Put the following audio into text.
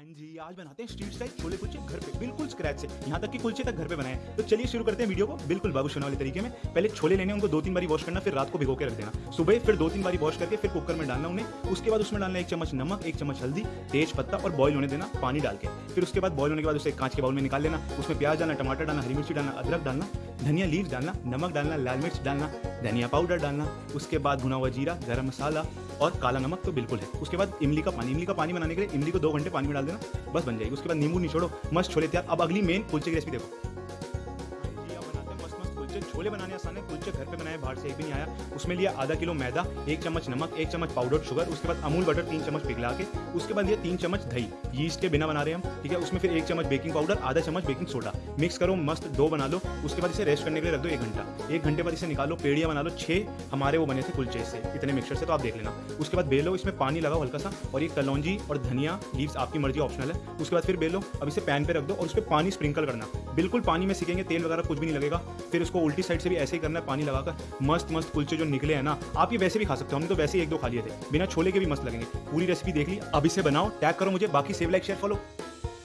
हाँ जी, आज बनाते हैं स्ट्रीट स्टाइल छोले कुलचे घर पे, बिल्कुल स्क्रैच से। यहाँ तक कि कुलचे तक घर पे बनाए तो चलिए शुरू करते हैं वीडियो को बिल्कुल बाबू वाले तरीके में। पहले छोले लेने उनको दो तीन बारी वॉश करना, फिर रात को भिगो के रख देना। सुबह फिर दो तीन बारी वॉश करके फिर कुकर में डालना उन्हें। उसके बाद उसमें डालना एक चम्मच नमक, एक चम्मच हल्दी, तेज पत्ता और बॉयल होने देना पानी डाल के। फिर उसके बाद बॉयल होने के बाद उसे कांच के बाउल में निकाल लेना। उसमें प्याज डालना, टमाटर डालना, हरी मिर्ची डालना, अदरक डालना, धनिया लीव डालना, नमक डालना, लाल मिर्च डालना धनिया पाउडर डालना, उसके बाद भुना हुआ जीरा, गरम मसाला और काला नमक तो बिल्कुल है। उसके बाद इमली का पानी, इमली का पानी बनाने के लिए इमली को दो घंटे पानी में डाल देना, बस बन जाएगी। उसके बाद नींबू निचोड़ो, मस्त छोले तैयार। अब अगली मेन कुलचे की रेसिपी देखो। छोले बनाने आसान है, कुलचे घर पे बनाए, बाहर से एक भी नहीं आया। उसमें लिया आधा किलो मैदा, एक चम्मच नमक, एक चम्मच पाउडर शुगर उसके बाद अमूल बटर तीन चम्मच पिघला के, उसके बाद ये तीन चम्मच दही। यीस्ट के बिना बना रहे हम, ठीक है? उसमें फिर एक चम्मच बेकिंग पाउडर आधा चम्मच बेकिंग सोडा मिक्स करो, मस्त दो बना लो, उसके बाद इसे रेस्ट करने के लिए रख दो एक घंटा। एक घंटे बाद इसे निकालो, पेड़िया बना लो, छह हमारे वो बने थे कुलचे से। इतने मिक्सर से तो आप देख लेना। उसके बाद बेलो, इसमें पानी लगाओ हल्का सा, और ये कलौजी और धनिया लीव्स आपकी मर्ज़ी ऑप्शनल है। उसके बाद फिर बेलो, अब इसे पैन पे रख दो, और उस पर पानी स्प्रिंकल करना। बिल्कुल पानी में सीखेंगे तेल वगैरह कुछ भी नहीं लगेगा, फिर उसको उल्टी साइड से भी ऐसे ही करना है, पानी लगाकर मस्त मस्त कुलचे जो निकले हैं ना, आप ये वैसे भी खा सकते हो। हमने तो वैसे ही एक दो खा लिए थे। बिना छोले के भी मस्त लगेंगे। पूरी रेसिपी देख ली, अब इसे बनाओ टैग करो मुझे, बाकी सेव लाइक शेयर फॉलो